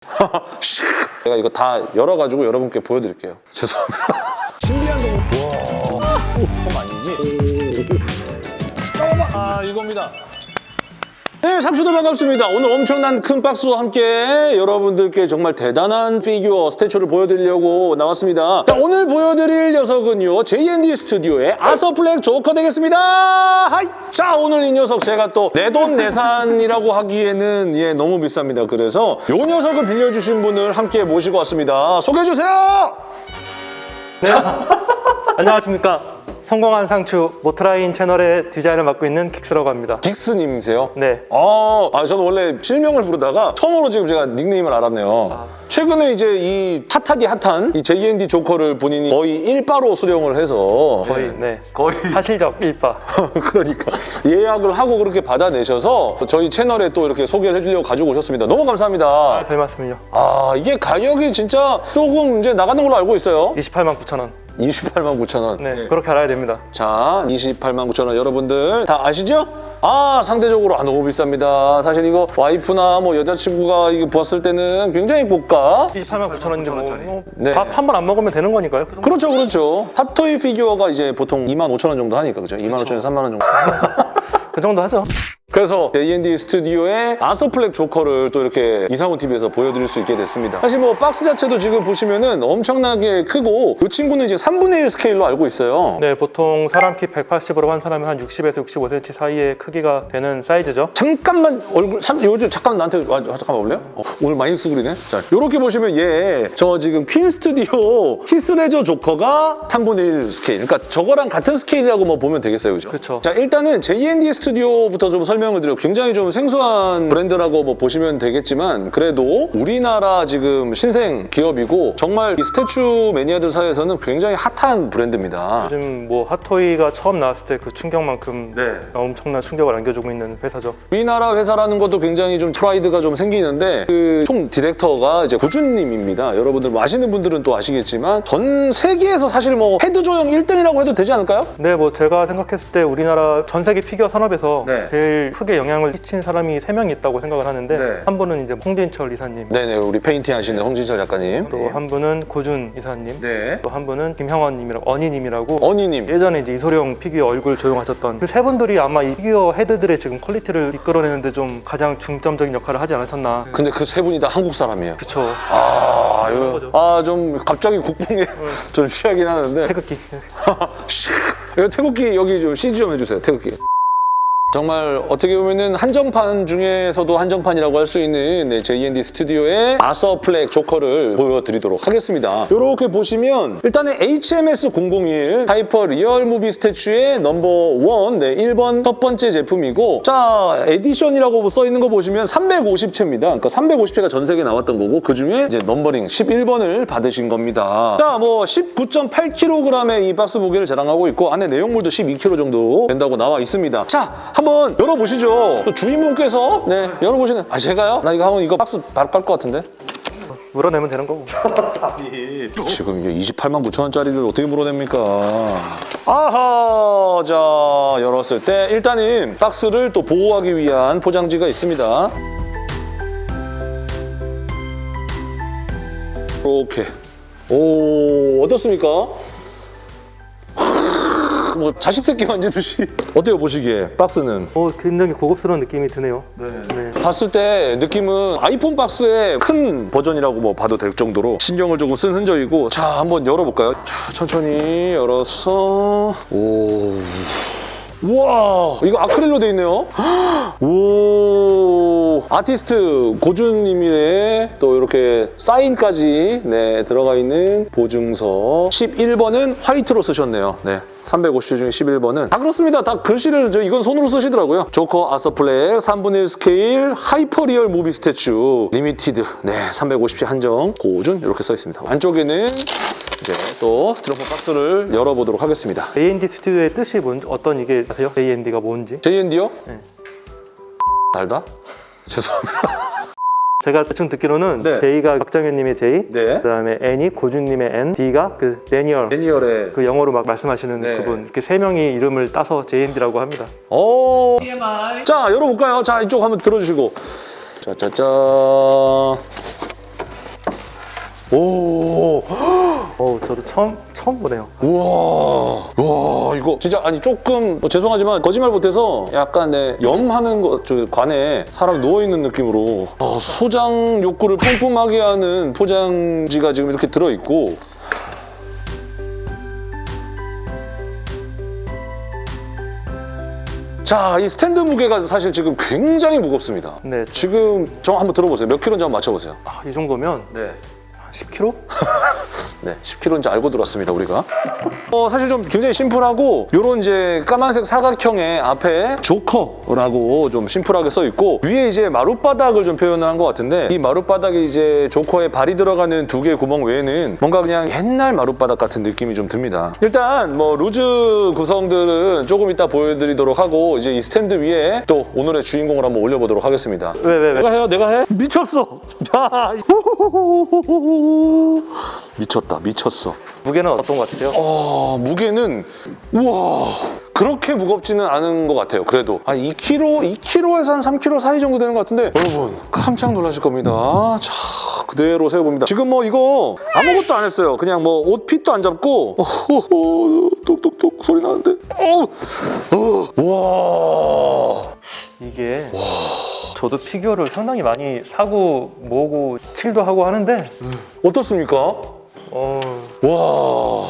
제가 이거 다 열어가지고 여러분께 보여드릴게요. 죄송합니다. 신비한 동물. 와, 그럼 아니지? 아, 이겁니다. 네, 상추들 반갑습니다. 오늘 엄청난 큰 박스와 함께 여러분들께 정말 대단한 피규어 statue를 보여드리려고 나왔습니다. 자, 오늘 보여드릴 녀석은요. JND 스튜디오의 아서플렉 조커 되겠습니다. Hi! 자, 오늘 이 녀석 제가 또 내 돈 내산이라고 하기에는 예, 너무 비쌉니다. 그래서 이 녀석을 빌려주신 분을 함께 모시고 왔습니다. 소개해주세요! 네. 안녕하십니까. 성공한 상추 모트라인 채널의 디자인을 맡고 있는 킥스라고 합니다. 긱스님이세요? 네. 아, 아, 저는 원래 실명을 부르다가 처음으로 지금 제가 닉네임을 알았네요. 최근에 이제 이 핫하디 핫한 이 JND 조커를 본인이 거의 일바로 수령을 해서 거의 네. 거의 사실적 일바. 그러니까 예약을 하고 그렇게 받아내셔서 저희 채널에 또 이렇게 소개를 해주려고 가지고 오셨습니다. 너무 감사합니다. 별 말씀을요. 아, 이게 가격이 진짜 조금 이제 나가는 걸로 알고 있어요. 28만 9천 원. 28만 9천 원. 네. 그렇게 알아야 됩니다. 자, 28만 9천 원 여러분들 다 아시죠? 아, 상대적으로 아, 너무 비쌉니다. 사실 이거 와이프나 뭐 여자친구가 이거 보았을 때는 굉장히 고가. 28만 9천 원인데 뭐 네. 밥한 번 안 먹으면 되는 거니까요. 그. 그렇죠, 그렇죠. 핫토이 피규어가 이제 보통 2만 5천 원 정도 하니까, 그죠? 2만 5천 원, 3만 원 정도. 그 정도 하죠. 그래서 JND 스튜디오의 아서플렉 조커를 또 이렇게 이상훈 TV에서 보여드릴 수 있게 됐습니다. 사실 뭐 박스 자체도 지금 보시면은 엄청나게 크고 이 친구는 이제 3분의 1 스케일로 알고 있어요. 네, 보통 사람 키 180으로 한 사람이 한 60에서 65cm 사이의 크기가 되는 사이즈죠. 잠깐만 얼굴 삼, 요즘 잠깐 나한테 와 잠깐만 올래요? 어, 오늘 많이 수그리네. 자 이렇게 보시면 얘 저 지금 퀸 스튜디오 히스레저 조커가 3분의 1 스케일. 그러니까 저거랑 같은 스케일이라고 뭐 보면 되겠어요, 그죠? 그쵸. 자 일단은 JND 스튜디오부터 좀 설명 을 드려. 굉장히 좀 생소한 브랜드라고 뭐 보시면 되겠지만 그래도 우리나라 지금 신생 기업이고 정말 이 statue 매니아들 사이에서는 굉장히 핫한 브랜드입니다. 요즘 뭐 핫토이가 처음 나왔을 때 그 충격만큼 네. 엄청난 충격을 안겨주고 있는 회사죠. 우리나라 회사라는 것도 굉장히 좀 프라이드가 좀 생기는데 그 총 디렉터가 이제 고준님입니다. 여러분들 뭐 아시는 분들은 또 아시겠지만 전 세계에서 사실 뭐 헤드 조형 1등이라고 해도 되지 않을까요? 네, 뭐 제가 생각했을 때 우리나라 전 세계 피규어 산업에서 네. 제일 크게 영향을 끼친 사람이 세 명이 있다고 생각을 하는데 네. 한 분은 이제 홍진철 이사님, 네네 우리 페인팅 하시는 홍진철 작가님. 또 한 분은 고준 이사님, 네. 또 한 분은 김형원님이라고 언니님이라고 어니님. 예전에 이제 이소룡 피규어 얼굴 조형하셨던 그 세 분들이 아마 이 피규어 헤드들의 지금 quality를 이끌어내는데 좀 가장 중점적인 역할을 하지 않으셨나. 근데 그 세 분이 다 한국 사람이에요. 그쵸. 아, 이거 거죠. 아, 좀 갑자기 국뽕에 좀 취하긴 하는데. 태극기. 이거 태극기 여기 좀 CG 좀 해주세요. 태극기. 정말 어떻게 보면은 한정판 중에서도 한정판이라고 할 수 있는 네, JND 스튜디오의 아서 플렉 조커를 보여드리도록 하겠습니다. 이렇게 보시면 일단은 HMS001 hyper real movie statue의 number one, 네, 1번 첫 번째 제품이고 자, edition이라고 써 있는 거 보시면 350체입니다. 그러니까 350체가 전 세계에 나왔던 거고 그 중에 이제 numbering 11번을 받으신 겁니다. 자, 뭐 19.8kg의 이 박스 무게를 자랑하고 있고 안에 내용물도 12kg 정도 된다고 나와 있습니다. 자, 한번 열어보시죠. 또 주인분께서 네, 열어보시는 아 제가요? 나 이거 한번 이거 박스 바로 깔 것 같은데? 물어내면 되는 거고. 지금 이게 28만 9천 원짜리를 어떻게 물어냅니까? 아하, 자 열었을 때 일단은 박스를 또 보호하기 위한 포장지가 있습니다. 이렇게. 오, 어떻습니까? 뭐 자식 새끼 만지듯이 어때요 보시기에 박스는? 어, 굉장히 고급스러운 느낌이 드네요. 네. 봤을 때 느낌은 아이폰 박스의 큰 버전이라고 뭐 봐도 될 정도로 신경을 조금 쓴 흔적이고 자 한번 열어볼까요? 자 천천히 열어서 오 우와 이거 아크릴로 돼 있네요. 오 아티스트 고준님의 또 이렇게 사인까지 네 들어가 있는 보증서. 11번은 화이트로 쓰셨네요. 네 350체 중에 11번은. 다 그렇습니다. 다 글씨를 저 이건 손으로 쓰시더라고요. 조커 아서플렉 3분의 1 스케일 hyper real movie statue limited. 네 350체 한정 고준 이렇게 써 있습니다. 안쪽에는 이제 또 스티로폼 박스를 열어보도록 하겠습니다 AND 스튜디오의 뜻이 뭔지 어떤 이게 아세요? AND가 뭔지? JND요? 네. 달다? 죄송합니다. 제가 대충 듣기로는 네. J가 박정현님의 J, 네. 그다음에 N이 고준님의 N, D가 그 데니얼 매니얼에 그 영어로 막 말씀하시는 네. 그분 이렇게 세 명이 이름을 따서 JND라고 합니다. 오. 자, 열어볼까요? 자, 이쪽 한번 들어주시고. 짜짜짜. 오, 어 저도 처음 처음 보네요. 우와, 와 이거 진짜 아니 조금 뭐 죄송하지만 거짓말 못해서 약간 내 염하는 거, 저 관에 사람 누워 있는 느낌으로 아, 소장 욕구를 뿜뿜하게 하는 포장지가 지금 이렇게 들어 있고. 자, 이 스탠드 무게가 사실 지금 굉장히 무겁습니다. 네, 지금 저 한번 들어보세요. 몇 킬로인지 한번 맞춰보세요. 아, 이 정도면 네. 한 10kg? 네, 10kg인지 알고 들어왔습니다, 우리가. 어, 사실 좀 굉장히 심플하고 요런 이제 까만색 사각형의 앞에 조커라고 좀 심플하게 써 있고 위에 이제 마룻바닥을 좀 표현을 한 것 같은데 이 마룻바닥에 이제 조커에 발이 들어가는 두 개의 구멍 외에는 뭔가 그냥 옛날 마룻바닥 같은 느낌이 좀 듭니다. 일단 뭐 루즈 구성들은 조금 이따 보여드리도록 하고 이제 이 스탠드 위에 또 오늘의 주인공을 한번 올려보도록 하겠습니다. 왜 왜 왜? 내가 해요, 내가 해? 미쳤어. 야, 미쳤다, 미쳤어. 무게는 어떤 것 같으세요? 어, 무게는 우와 그렇게 무겁지는 않은 것 같아요. 그래도 한 2kg, 2kg에서 한 3kg 사이 정도 되는 것 같은데 여러분 깜짝 놀라실 겁니다. 자 그대로 세워봅니다. 지금 뭐 이거 아무것도 안 했어요. 그냥 뭐 옷 핏도 안 잡고 어, 어, 어, 똑똑똑 소리 나는데 어우 어, 와 이게 저도 피규어를 상당히 많이 사고 모으고 칠도 하고 하는데 어떻습니까? 어와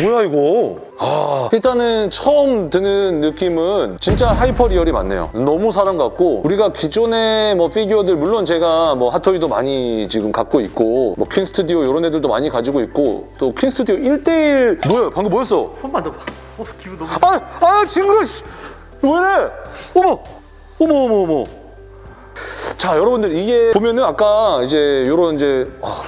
뭐야 이거? 아. 일단은 처음 드는 느낌은 진짜 hyper real이 맞네요. 너무 사람 같고 우리가 기존의 뭐 피규어들 물론 제가 뭐 핫토이도 많이 지금 갖고 있고 뭐 퀸스튜디오 이런 애들도 많이 가지고 있고 또 퀸스튜디오 1대1 뭐야? 방금 뭐였어? 손 만져봐. 어 기분 너무. 아, 아 징그러 씨. 왜래? 어머 어머 어머 어머. 자 여러분들 이게 보면은 아까 이제 요런 이제 아,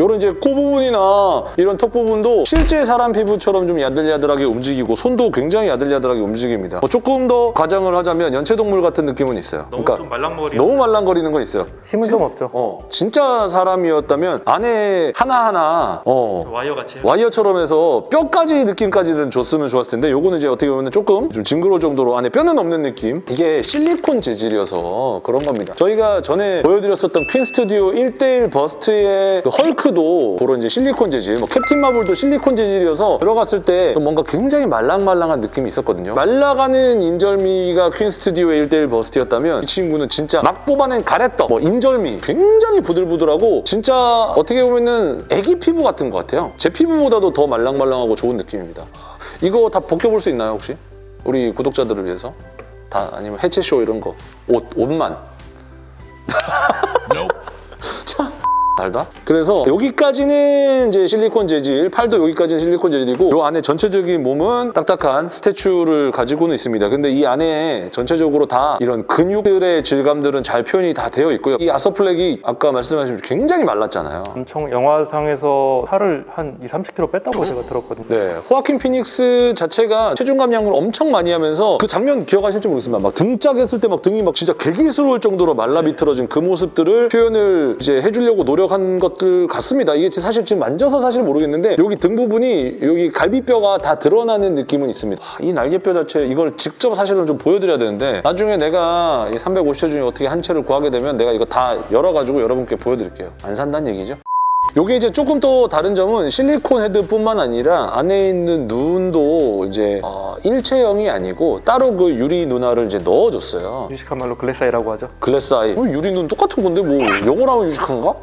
요런 이제 코 부분이나 이런 턱 부분도 실제 사람 피부처럼 좀 야들야들하게 움직이고 손도 굉장히 야들야들하게 움직입니다 뭐 조금 더 과장을 하자면 연체동물 같은 느낌은 있어요 너무 그러니까 좀 말랑거리. 너무 말랑거리는 건 있어요 힘은 좀 없죠. 어 진짜 사람이었다면 안에 하나하나 어 와이어 같이. 와이어처럼 해서 뼈까지 느낌까지는 줬으면 좋았을 텐데 요거는 이제 어떻게 보면 조금 좀 징그러울 정도로 안에 뼈는 없는 느낌 이게 실리콘 재질이어서 그런 겁니다 저희가 전에 보여드렸었던 퀸 스튜디오 1대1 bust의 그 헐크도 그런 이제 실리콘 재질 뭐 캡틴 마블도 실리콘 재질이어서 들어갔을 때 뭔가 굉장히 말랑말랑한 느낌이 있었거든요. 말라가는 인절미가 퀸 스튜디오의 1대1 bust였다면 이 친구는 진짜 막 뽑아낸 가래떡 뭐 인절미 굉장히 부들부들하고 진짜 어떻게 보면은 애기 피부 같은 것 같아요. 제 피부보다도 더 말랑말랑하고 좋은 느낌입니다. 이거 다 벗겨볼 수 있나요 혹시? 우리 구독자들을 위해서? 다 아니면 해체쇼 이런 거? 옷, 옷만? 자, 달다? 그래서 여기까지는 이제 실리콘 재질, 팔도 여기까지는 실리콘 재질이고 이 안에 전체적인 몸은 딱딱한 statue를 가지고는 있습니다. 근데 이 안에 전체적으로 다 이런 근육들의 질감들은 잘 표현이 다 되어 있고요. 이 아서플렉이 아까 말씀하신 굉장히 말랐잖아요. 엄청 영화상에서 살을 한 2, 30kg 뺐다고 제가 들었거든요. 네, 호아킨 피닉스 자체가 체중 감량을 엄청 많이 하면서 그 장면 기억하실지 모르겠습니다. 막 등짝 했을 때 막 등이 막 진짜 개기스러울 정도로 말라 비틀어진 그 모습들을 표현을 이제 해주려고 노력 한 것들 같습니다. 이게 사실 지금 만져서 사실 모르겠는데 여기 등 부분이 여기 갈비뼈가 다 드러나는 느낌은 있습니다. 와, 이 날개뼈 자체 이걸 직접 사실은 좀 보여드려야 되는데 나중에 내가 이 350회 중에 어떻게 한 채를 구하게 되면 내가 이거 다 열어가지고 여러분께 보여드릴게요. 안 산다는 얘기죠. 요게 이제 조금 또 다른 점은 실리콘 헤드뿐만 아니라 안에 있는 눈도 이제 어, 일체형이 아니고 따로 그 유리 눈알을 이제 넣어줬어요. 유식한 말로 글래사이라고 하죠. 글래스 아이. 어, 유리 눈 똑같은 건데 뭐 영어로 하면 유식한가?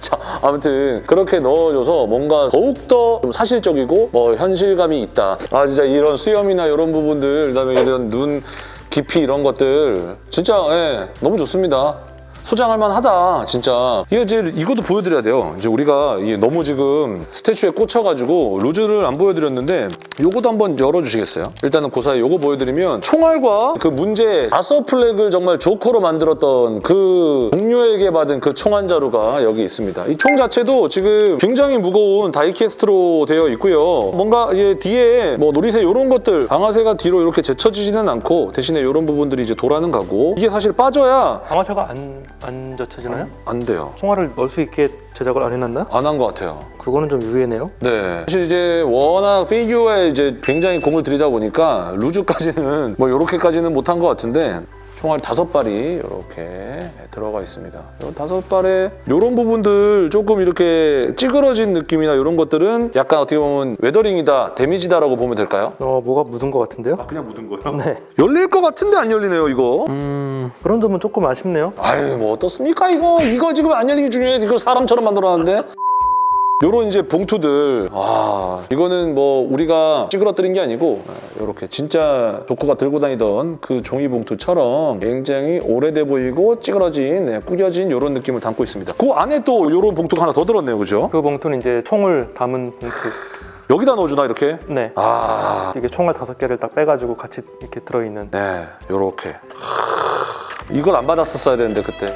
자, 아무튼 그렇게 넣어줘서 뭔가 더욱더 좀 사실적이고 뭐 현실감이 있다. 아 진짜 이런 수염이나 이런 부분들 그다음에 이런 눈 깊이 이런 것들 진짜 예, 너무 좋습니다. 소장할 만하다 진짜. 이거 이제 이것도 보여드려야 돼요. 이제 우리가 너무 지금 스태츄에 꽂혀가지고 루즈를 안 보여드렸는데 요것도 한번 열어주시겠어요? 일단은 그 사이 요거 보여드리면 총알과 그 문제 다서 플렉을 정말 조커로 만들었던 그 동료에게 받은 그 총한 자루가 여기 있습니다. 이 총 자체도 지금 굉장히 무거운 다이캐스트로 되어 있고요. 뭔가 이제 뒤에 뭐 놀이새 이런 것들 방아쇠가 뒤로 이렇게 제쳐지지는 않고 대신에 이런 부분들이 이제 돌아는 가고 이게 사실 빠져야 방아쇠가 안, 안 젖혀지나요? 안 돼요 총알을 넣을 수 있게 제작을 안 해놨나? 안 한 것 같아요. 그거는 좀 의외네요. 네. 사실 이제 워낙 피규어에 이제 굉장히 공을 들이다 보니까 loose까지는 뭐 이렇게까지는 못한 것 같은데 총알이 다섯 발이 이렇게 들어가 있습니다. 이 다섯 발에 이런 부분들 조금 이렇게 찌그러진 느낌이나 이런 것들은 약간 어떻게 보면 weathering이다, damage다라고 보면 될까요? 어 뭐가 묻은 것 같은데요? 그냥 묻은 거예요? 네. 열릴 것 같은데 안 열리네요, 이거. 음 그런 점은 조금 아쉽네요. 아유 뭐 어떻습니까 이거 이거 지금 안 열리기 중요해 이거 사람처럼 만들어놨는데 요런 이제 봉투들 아 이거는 뭐 우리가 찌그러뜨린 게 아니고 이렇게 진짜 조커가 들고 다니던 그 종이 봉투처럼 굉장히 오래돼 보이고 찌그러진 네, 구겨진 요런 느낌을 담고 있습니다 그 안에 또 요런 봉투가 하나 더 들었네요 그죠? 그 봉투는 이제 총을 담은 봉투. 여기다 넣어주나 이렇게? 네. 아 이게 총알 다섯 개를 딱 빼가지고 같이 이렇게 들어있는. 네, 요렇게 이걸 안 받았었어야 되는데 그때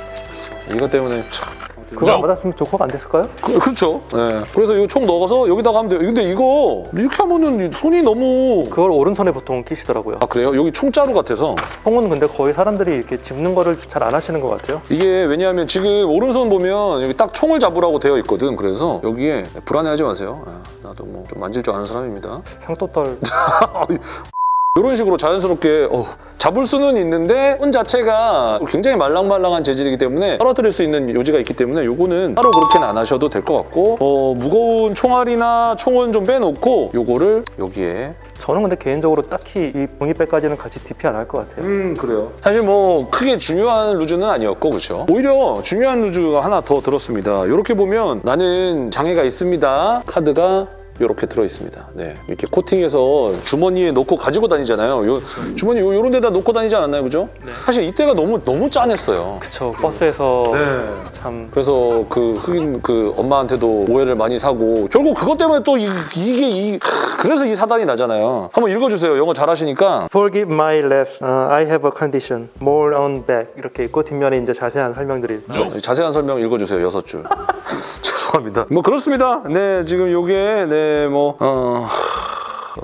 이것 때문에 참 그거 안 받았으면 조커가 안 됐을까요? 그, 그렇죠. 네. 그래서 이총 넣어서 여기다가 하면 돼요. 근데 이거 이렇게 하면은 손이 너무 그걸 오른손에 보통 끼시더라고요. 아 그래요? 여기 총자루 같아서 총은 근데 거의 사람들이 이렇게 집는 거를 잘 안 하시는 것 같아요. 이게 왜냐하면 지금 오른손 보면 여기 딱 총을 잡으라고 되어 있거든. 그래서 여기에 불안해하지 마세요. 아, 나도 뭐 좀 만질 줄 아는 사람입니다. 향토떨 이런 식으로 자연스럽게 어, 잡을 수는 있는데 손 자체가 굉장히 말랑말랑한 재질이기 때문에 떨어뜨릴 수 있는 요지가 있기 때문에 요거는 따로 그렇게는 안 하셔도 될 것 같고 어, 무거운 총알이나 총은 좀 빼놓고 요거를 여기에 저는 근데 개인적으로 딱히 이 봉이백까지는 같이 DP 안 할 것 같아요. 음 그래요. 사실 뭐 크게 중요한 루즈는 아니었고 그렇죠. 오히려 중요한 루즈가 하나 더 들었습니다. 이렇게 보면 나는 장애가 있습니다. 카드가 이렇게 들어 있습니다. 네, 이렇게 코팅해서 주머니에 넣고 가지고 다니잖아요. 요, 주머니 요, 요런 데다 넣고 다니지 않았나요, 그죠? 네. 사실 이때가 너무 너무 짠했어요. 그쵸 버스에서 네. 참 그래서 그 흑인 그 엄마한테도 오해를 많이 사고 결국 그것 때문에 또 이, 이게 이 그래서 이 사단이 나잖아요. 한번 읽어주세요. 영어 잘하시니까. Forgive my left, uh, I have a condition, more on back 이렇게 있고 뒷면에 이제 자세한 설명들이 네, 자세한 설명 읽어주세요 여섯 줄 죄송합니다. 뭐 그렇습니다. 네 지금 요게 네 뭐 어...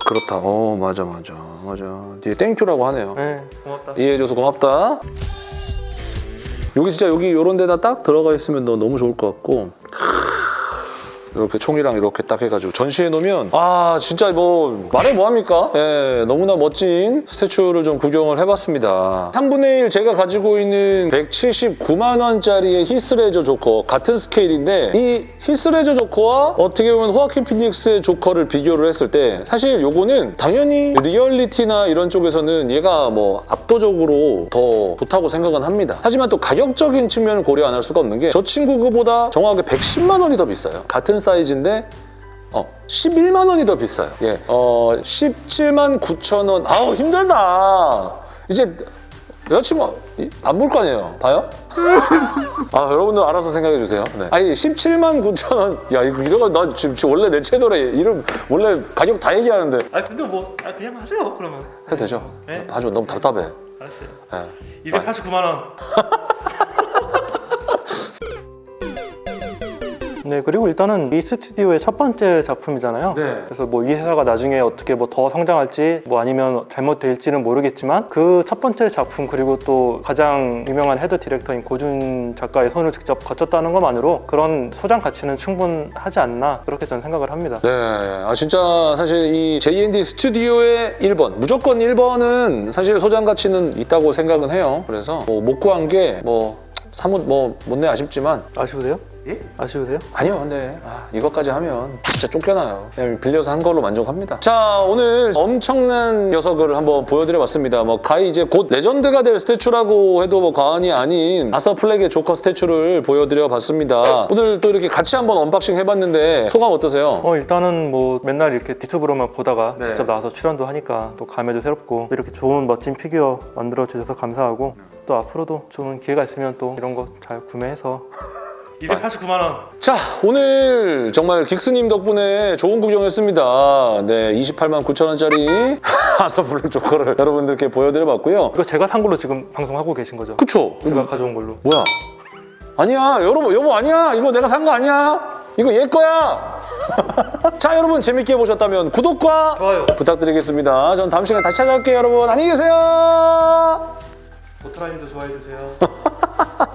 그렇다 어 맞아 맞아 맞아. 뒤에 thank you라고 하네요. 네 고맙다. 이해해줘서 고맙다. 여기 진짜 여기 요런 데다 딱 들어가 있으면 너 너무 좋을 것 같고 이렇게 총이랑 이렇게 딱 해가지고 전시해 놓으면 아 진짜 뭐 말해 뭐합니까? 예, 너무나 멋진 statue를 좀 구경을 해봤습니다. 3분의 1 제가 가지고 있는 179만 원짜리의 히스레저 조커 같은 스케일인데 이 히스레저 조커와 어떻게 보면 호아킨 피닉스의 조커를 비교를 했을 때 사실 요거는 당연히 리얼리티나 이런 쪽에서는 얘가 뭐 압도적으로 더 좋다고 생각은 합니다. 하지만 또 가격적인 측면을 고려 안 할 수가 없는 게 저 친구 그보다 정확하게 110만 원이 더 비싸요. 같은 사이즈인데 어, 11만 원이 더 비싸요. 예, 어, 17만 9천 원. 아우 힘들다. 이제 여자친구 안 볼 거 아니에요? 봐요? 아 여러분들 알아서 생각해 주세요. 네. 아니 17만 9천 원. 야 이거 이거 나 지금, 지금 원래 내 채널에 이름 원래 가격 다 얘기하는데 아 근데 뭐 아, 그냥 하세요 그러면. 해도 되죠? 네. 봐줘 너무 답답해. 알았어요. 예. 289만 원. 네 그리고 일단은 이 스튜디오의 첫 번째 작품이잖아요. 네. 그래서 뭐 이 회사가 나중에 어떻게 뭐 더 성장할지 뭐 아니면 잘못될지는 모르겠지만 그 첫 번째 작품 그리고 또 가장 유명한 head director인 고준 작가의 손을 직접 거쳤다는 것만으로 그런 소장 가치는 충분하지 않나 그렇게 저는 생각을 합니다. 네, 아 진짜 사실 이 JND 스튜디오의 1번 무조건 1번은 사실 소장 가치는 있다고 생각은 해요. 그래서 뭐 못 구한 게뭐 사뭇 뭐 못내 아쉽지만 아쉬우세요? 예? 아쉬우세요? 아니요, 근데 아, 이것까지 하면 진짜 쫓겨나요. 그냥 빌려서 한 걸로 만족합니다. 자, 오늘 엄청난 녀석을 한번 보여드려봤습니다. 뭐 가히 이제 곧 legend가 될 statue라고 해도 뭐 과언이 아닌 아서 플렉의 조커 statue를 보여드려봤습니다. 오늘 또 이렇게 같이 한번 unboxing 해봤는데 소감 어떠세요? 어 일단은 뭐 맨날 이렇게 유튜브로만 보다가 네. 직접 나와서 출연도 하니까 또 감회도 새롭고 이렇게 좋은 멋진 피규어 만들어 주셔서 감사하고 또 앞으로도 좋은 기회가 있으면 또 이런 거 잘 구매해서 289만 원 자, 오늘 정말 긱스님 덕분에 좋은 구경했습니다. 네, 28만 9천 원짜리 아서 블랙 조커를 여러분들께 보여드려봤고요. 이거 제가 산 걸로 지금 방송하고 계신 거죠? 그쵸? 제가 가져온 걸로 뭐야? 아니야, 여러분, 여보 아니야. 이거 내가 산 거 아니야. 이거 얘 거야. 자, 여러분 재밌게 보셨다면 구독과 좋아요 부탁드리겠습니다. 전 다음 시간 다시 찾아올게요, 여러분. 안녕히 계세요. 오토라인도 좋아해 주세요